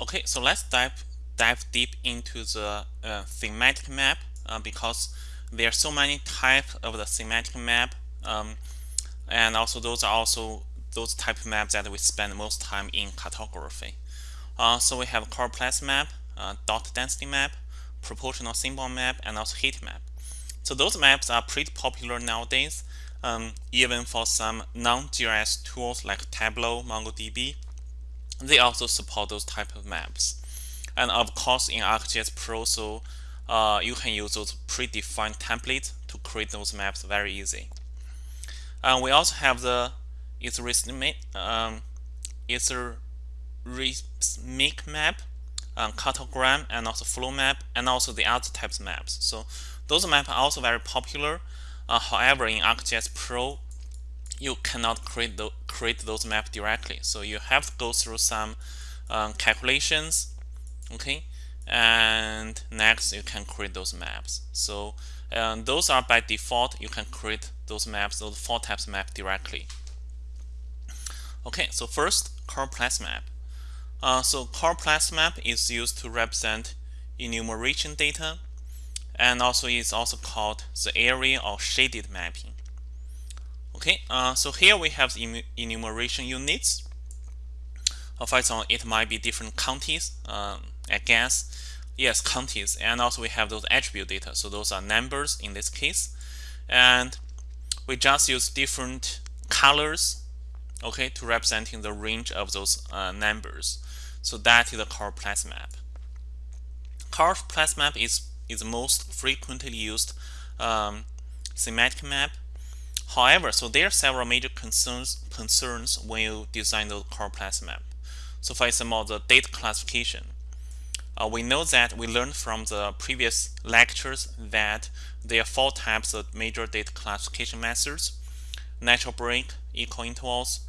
Okay, so let's dive dive deep into the uh, thematic map uh, because there are so many types of the thematic map um, and also those are also those type of maps that we spend most time in cartography. Uh, so we have choropleth map, uh, dot density map, proportional symbol map, and also heat map. So those maps are pretty popular nowadays, um, even for some non-GIS tools like Tableau, MongoDB. They also support those type of maps. And of course, in ArcGIS Pro, so uh, you can use those predefined templates to create those maps very easy. And we also have the isarithmic, um, map, um, cartogram, and also flow map, and also the other types of maps. So those maps are also very popular. Uh, however, in ArcGIS Pro, you cannot create, the, create those maps directly. So you have to go through some um, calculations, okay? And next, you can create those maps. So um, those are by default, you can create those maps, those four types map directly. Okay, so first, choropleth map. Uh, so choropleth map is used to represent enumeration data and also is also called the area or shaded mapping. Okay, uh, so here we have the enumeration units. Uh, for example, it might be different counties, um, I guess. Yes, counties, and also we have those attribute data. So those are numbers in this case, and we just use different colors, okay, to representing the range of those uh, numbers. So that is the choropleth map. Choropleth map is is the most frequently used um, thematic map. However, so there are several major concerns concerns when you design the choropleth map. So for example, the data classification. Uh, we know that we learned from the previous lectures that there are four types of major data classification methods. Natural break, equal intervals,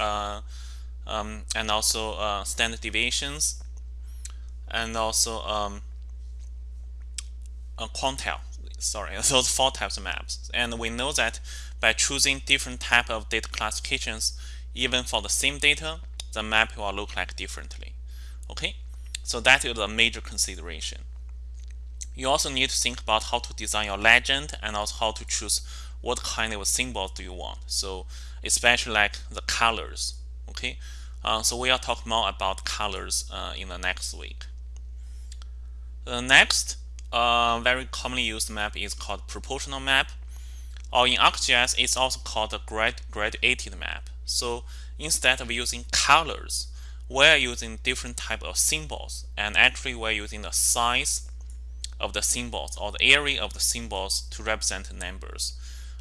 uh, um, and also uh, standard deviations, and also um, quantile. Sorry, those four types of maps. And we know that by choosing different type of data classifications, even for the same data, the map will look like differently. Okay, so that is a major consideration. You also need to think about how to design your legend and also how to choose what kind of symbols do you want. So especially like the colors. Okay, uh, so we will talk more about colors uh, in the next week. The next uh, very commonly used map is called proportional map. Or in ArcGIS, it's also called a grad graduated map. So instead of using colors, we're using different type of symbols. And actually, we're using the size of the symbols or the area of the symbols to represent numbers.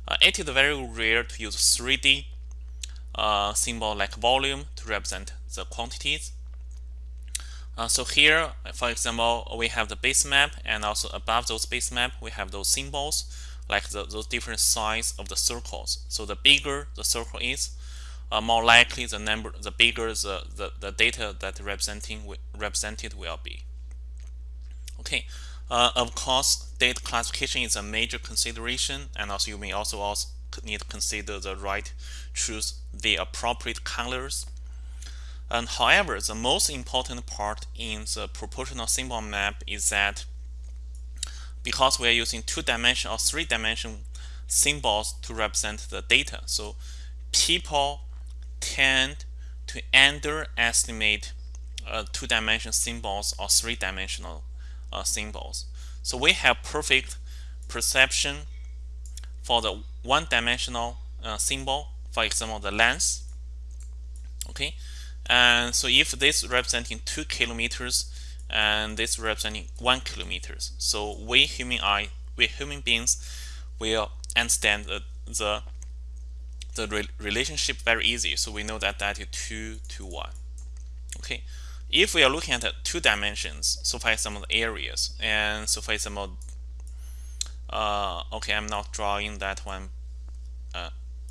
Uh, it is very rare to use 3D uh, symbol like volume to represent the quantities. Uh, so here, for example, we have the base map and also above those base map, we have those symbols like the, those different size of the circles. So the bigger the circle is, uh, more likely the number, the bigger the, the, the data that representing represented will be. Okay, uh, of course, data classification is a major consideration, and also you may also, also need to consider the right choose the appropriate colors and however, the most important part in the proportional symbol map is that because we are using two-dimension or three-dimension symbols to represent the data, so people tend to underestimate uh, two-dimension symbols or three-dimensional uh, symbols. So we have perfect perception for the one-dimensional uh, symbol, for example, the length. Okay, and so if this representing two kilometers and this representing one kilometers, so we human eye, we human beings will understand the the, the re relationship very easy. So we know that that is two to one. Okay. If we are looking at two dimensions, so for example the areas, and so for example, uh, okay, I'm not drawing that one uh,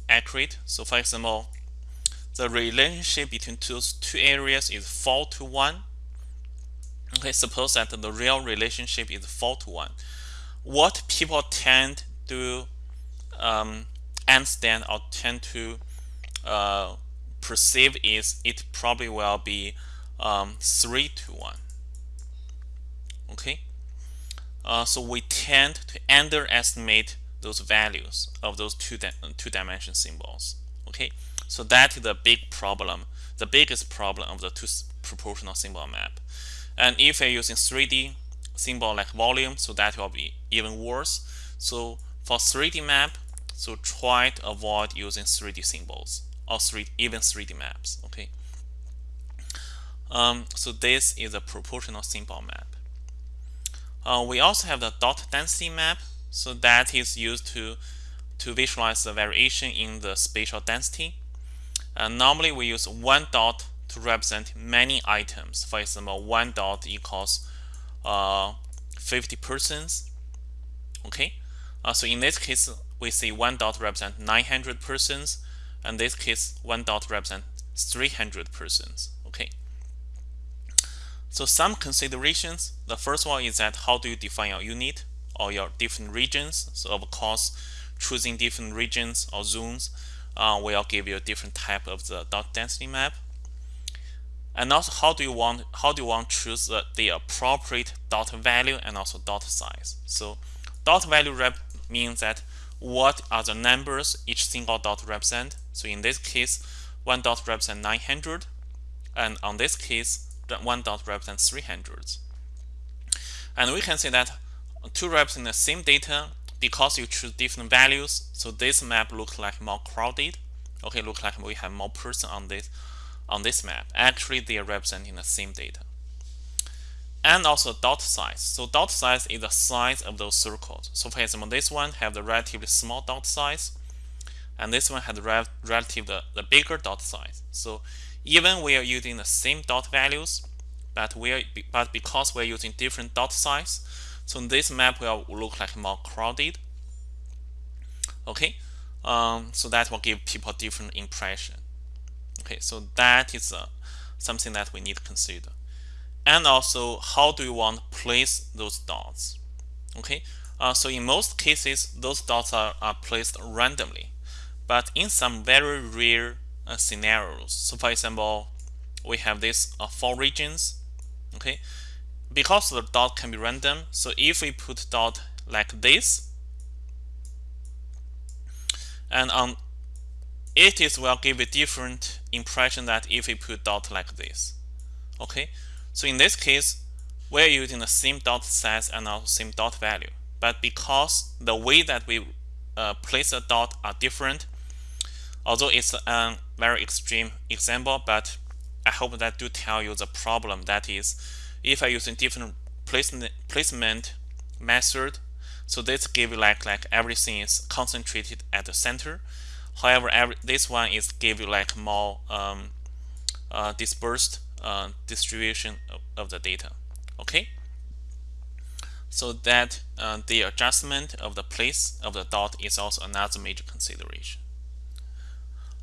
accurate. So for example, the relationship between those two areas is 4 to 1. Okay, suppose that the real relationship is 4 to 1. What people tend to um, understand or tend to uh, perceive is it probably will be um, 3 to 1. Okay, uh, so we tend to underestimate those values of those two, two dimension symbols. Okay, so that is the big problem, the biggest problem of the two proportional symbol map. And if you're using 3D symbol like volume, so that will be even worse. So for 3D map, so try to avoid using 3D symbols or 3 even 3D maps. Okay. Um, so this is a proportional symbol map. Uh, we also have the dot density map. So that is used to to visualize the variation in the spatial density. Uh, normally we use one dot to represent many items. For example, one dot equals uh, 50 persons. Okay, uh, so in this case, we see one dot represent 900 persons, and this case, one dot represent 300 persons. Okay. So some considerations. The first one is that how do you define your unit or your different regions? So of course, choosing different regions or zones uh, will give you a different type of the dot density map. And also, how do you want how do you want to choose the, the appropriate dot value and also dot size? So, dot value rep means that what are the numbers each single dot represent. So in this case, one dot represents 900, and on this case, one dot represents 300. And we can see that to represent the same data, because you choose different values, so this map looks like more crowded. Okay, look like we have more person on this on this map. Actually, they are representing the same data. And also dot size. So dot size is the size of those circles. So for example, this one have the relatively small dot size, and this one has the relative the, the bigger dot size. So even we are using the same dot values, but we are but because we're using different dot size, so this map will look like more crowded. Okay, um, so that will give people different impression. Okay, so that is uh, something that we need to consider. And also, how do you want to place those dots? Okay, uh, so in most cases, those dots are, are placed randomly. But in some very rare uh, scenarios, so for example, we have this uh, four regions. Okay, because the dot can be random, so if we put dot like this, and on it is will give a different impression that if we put dot like this. Okay, so in this case, we're using the same dot size and also same dot value. But because the way that we uh, place a dot are different, although it's a very extreme example, but I hope that do tell you the problem. That is, if I using different placement placement method, so this give like like everything is concentrated at the center. However, every, this one is give you like more um, uh, dispersed uh, distribution of, of, the data. Okay. So that uh, the adjustment of the place of the dot is also another major consideration.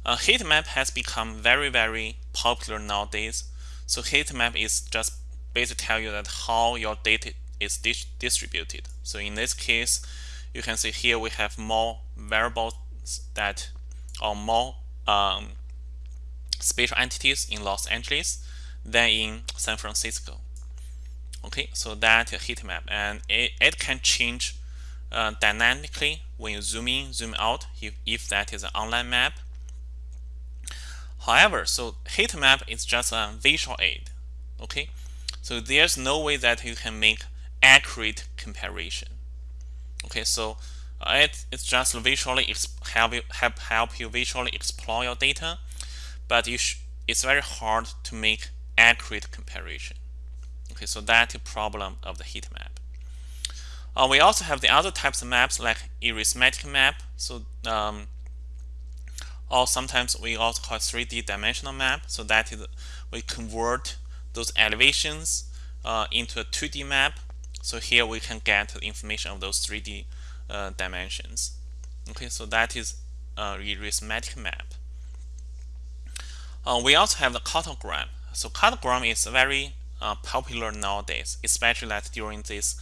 A heat map has become very very popular nowadays. So heat map is just basically tell you that how your data is dis distributed. So in this case, you can see here we have more variables that or more um, spatial entities in Los Angeles than in San Francisco. Okay, so that heat map and it, it can change uh, dynamically when you zoom in, zoom out if, if that is an online map. However, so heat map is just a visual aid. Okay, so there's no way that you can make accurate comparison. Okay, so it, it's just visually help you help, help you visually explore your data, but you it's very hard to make accurate comparison. Okay, so that's the problem of the heat map. Uh, we also have the other types of maps like isarithmic map. So um, or sometimes we also call 3D dimensional map. So that is we convert those elevations uh, into a 2D map. So here we can get the information of those 3D uh, dimensions. Okay, so that is a isarithmic map. Uh, we also have the cartogram. So cartogram is very uh, popular nowadays, especially that during this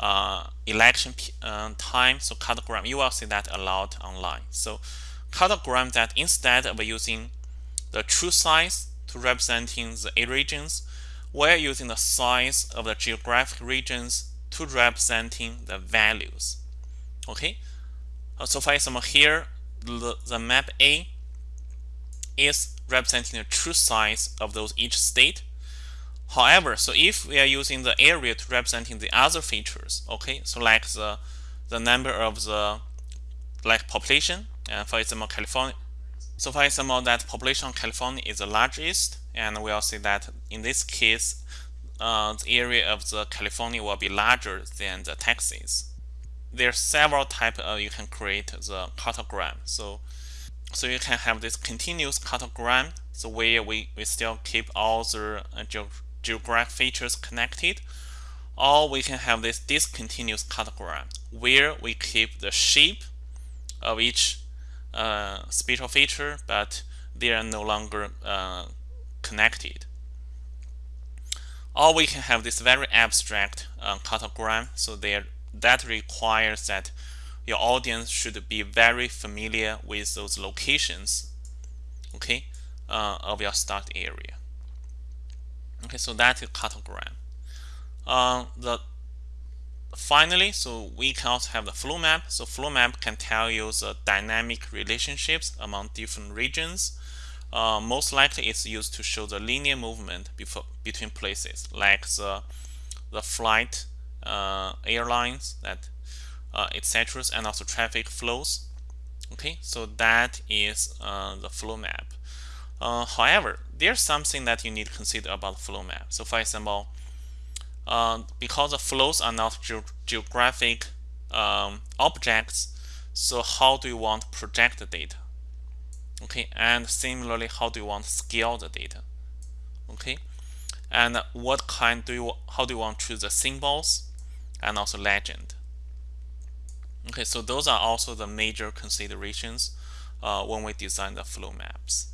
uh, election uh, time. So cartogram, you will see that a lot online. So cartogram that instead of using the true size to representing the A regions, we're using the size of the geographic regions to representing the values. Okay, uh, so for example, here the, the map A is representing the true size of those each state. However, so if we are using the area to representing the other features, okay, so like the the number of the like population, and for example, California. So for example, that population of California is the largest, and we'll see that in this case, uh, the area of the California will be larger than the Texas. There are several types uh, you can create the cartogram. So so you can have this continuous cartogram, so where we, we still keep all the uh, ge geographic features connected, or we can have this discontinuous cartogram, where we keep the shape of each uh, spatial feature, but they are no longer uh, connected. Or we can have this very abstract uh, cartogram, so there that requires that your audience should be very familiar with those locations okay uh, of your start area. Okay so that is cartogram uh, the finally so we can also have the flow map. So flow map can tell you the dynamic relationships among different regions. Uh, most likely it's used to show the linear movement before, between places like the the flight airlines that uh, etc and also traffic flows. Okay so that is uh, the flow map. Uh, however there's something that you need to consider about flow map. So for example uh, because the flows are not ge geographic um, objects so how do you want to project the data? Okay and similarly how do you want to scale the data? Okay and what kind do you how do you want to choose the symbols and also legend Okay, so those are also the major considerations uh, when we design the flow maps.